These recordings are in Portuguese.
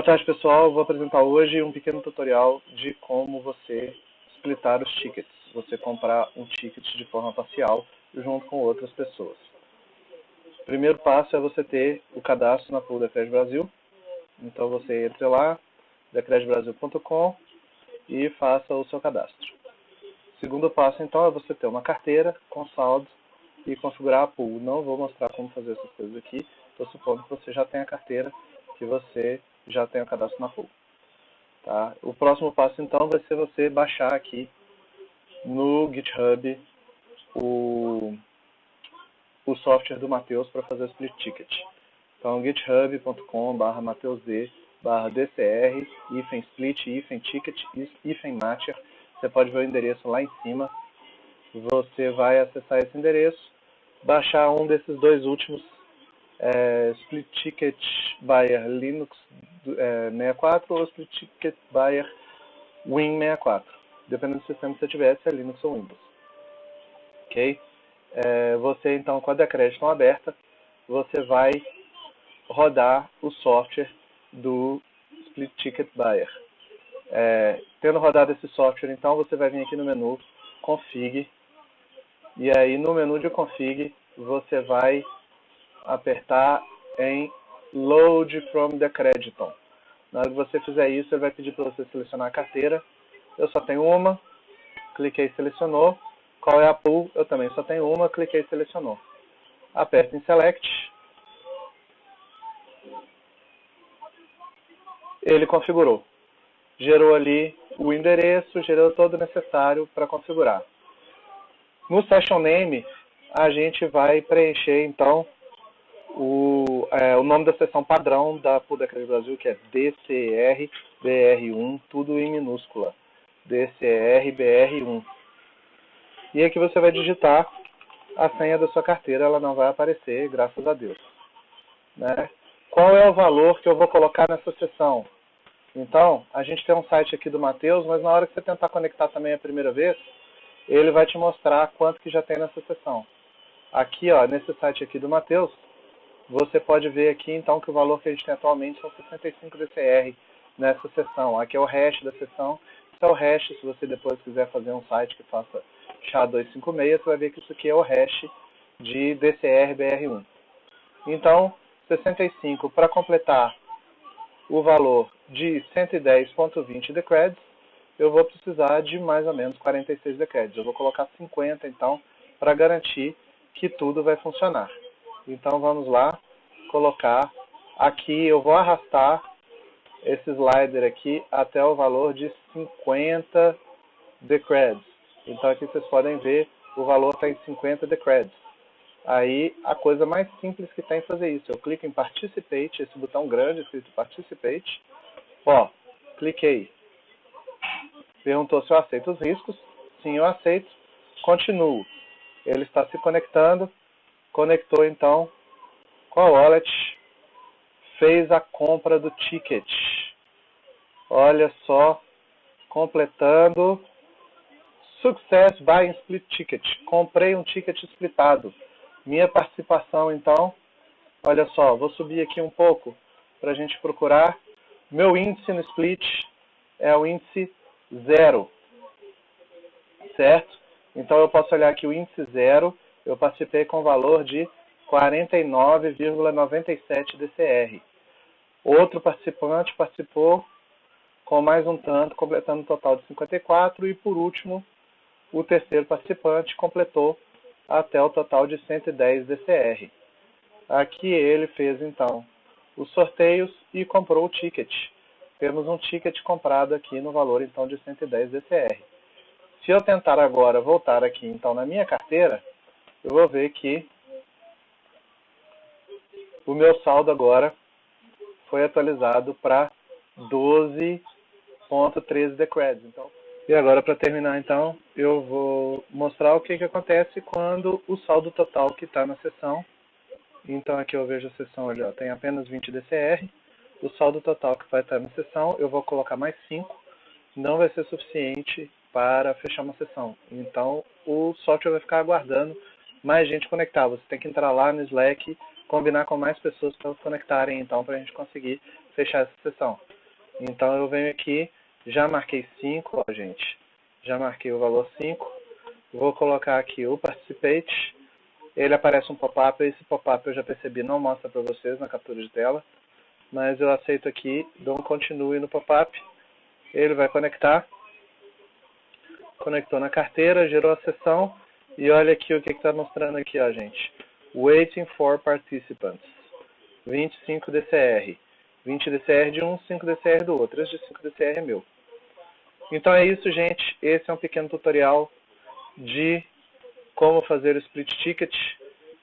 Boa tarde, pessoal. Vou apresentar hoje um pequeno tutorial de como você splitar os tickets. Você comprar um ticket de forma parcial junto com outras pessoas. O primeiro passo é você ter o cadastro na pool da Cred Brasil. Então você entre lá, decredbrasil.com e faça o seu cadastro. O segundo passo, então, é você ter uma carteira com saldo e configurar a pool. Não vou mostrar como fazer essas coisas aqui. Estou supondo que você já tem a carteira, que você já o cadastro na pool. Tá? O próximo passo, então, vai ser você baixar aqui no GitHub o, o software do Matheus para fazer o split ticket. Então, github.com.br mateusd barra dcr, hífen split, hífen ticket, hífen matcher. Você pode ver o endereço lá em cima. Você vai acessar esse endereço, baixar um desses dois últimos, é, split ticket Bayer Linux é, 64 ou split ticket Bayer Win 64. Dependendo do sistema que você tiver, se é Linux ou Windows. Ok? É, você, então, com a Decred aberta, você vai rodar o software do Split Ticket Buyer. É, tendo rodado esse software, então, você vai vir aqui no menu Config, e aí no menu de Config, você vai apertar em Load from the Crediton. Na hora que você fizer isso, ele vai pedir para você selecionar a carteira. Eu só tenho uma, cliquei e selecionou. Qual é a pool? Eu também só tenho uma, cliquei e selecionou. Aperto em Select. Ele configurou. Gerou ali o endereço, gerou todo o necessário para configurar. No Session Name, a gente vai preencher, então, o, é, o nome da seção padrão da Pudecred Brasil, que é DCR-BR1, tudo em minúscula. DCR-BR1. E aqui você vai digitar a senha da sua carteira, ela não vai aparecer, graças a Deus. Né? Qual é o valor que eu vou colocar nessa seção? Então, a gente tem um site aqui do Matheus, mas na hora que você tentar conectar também a primeira vez, ele vai te mostrar quanto que já tem nessa seção. Aqui, ó, nesse site aqui do Matheus, você pode ver aqui então que o valor que a gente tem atualmente são 65 DCR nessa seção. Aqui é o hash da seção. Isso é o hash, se você depois quiser fazer um site que faça SHA-256, você vai ver que isso aqui é o hash de DCR-BR1. Então, 65 para completar o valor de 110.20 decreds, eu vou precisar de mais ou menos 46 decreds. Eu vou colocar 50 então, para garantir que tudo vai funcionar. Então vamos lá, colocar aqui, eu vou arrastar esse slider aqui até o valor de 50 decreds. Então aqui vocês podem ver, o valor está em 50 decreds. Aí a coisa mais simples que tem fazer isso. Eu clico em Participate, esse botão grande escrito Participate. Ó, cliquei. Perguntou se eu aceito os riscos. Sim, eu aceito. Continuo. Ele está se conectando conectou então com a wallet, fez a compra do ticket. Olha só, completando Success Buying Split Ticket. Comprei um ticket splitado. Minha participação, então, olha só, vou subir aqui um pouco para a gente procurar. Meu índice no split é o índice zero, certo? Então eu posso olhar aqui o índice zero eu participei com valor de 49,97 DCR. Outro participante participou com mais um tanto, completando um total de 54. E por último, o terceiro participante completou até o total de 110 DCR. Aqui ele fez então os sorteios e comprou o ticket. Temos um ticket comprado aqui no valor então de 110 DCR. Se eu tentar agora voltar aqui então na minha carteira, eu vou ver que o meu saldo agora foi atualizado para 12.13 decreds. Então, e agora, para terminar, então, eu vou mostrar o que, que acontece quando o saldo total que está na sessão. Então, aqui eu vejo a sessão, olha, tem apenas 20 DCR. O saldo total que vai estar na sessão, eu vou colocar mais 5. Não vai ser suficiente para fechar uma sessão. Então, o software vai ficar aguardando mais gente conectar. Você tem que entrar lá no Slack, combinar com mais pessoas para conectarem, então, para a gente conseguir fechar essa sessão. Então, eu venho aqui, já marquei 5, ó, gente. Já marquei o valor 5. Vou colocar aqui o Participate. Ele aparece um pop-up. Esse pop-up eu já percebi, não mostra para vocês na captura de tela. Mas eu aceito aqui, dou um continue no pop-up. Ele vai conectar. Conectou na carteira, gerou a sessão. E olha aqui o que está mostrando aqui, ó, gente. Waiting for participants. 25 DCR. 20 DCR de um, 5 DCR do outro. Esse de 5 DCR é meu. Então é isso, gente. Esse é um pequeno tutorial de como fazer o split ticket.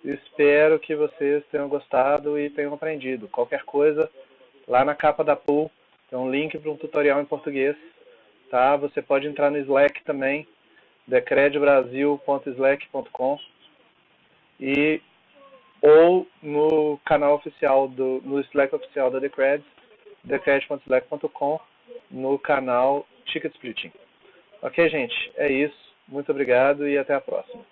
Espero que vocês tenham gostado e tenham aprendido. Qualquer coisa, lá na capa da pool tem um link para um tutorial em português. Tá? Você pode entrar no Slack também, decredbrasil.slack.com e ou no canal oficial, do, no Slack oficial da Decred, decred.slack.com, no canal Ticket Splitting. Ok, gente? É isso. Muito obrigado e até a próxima.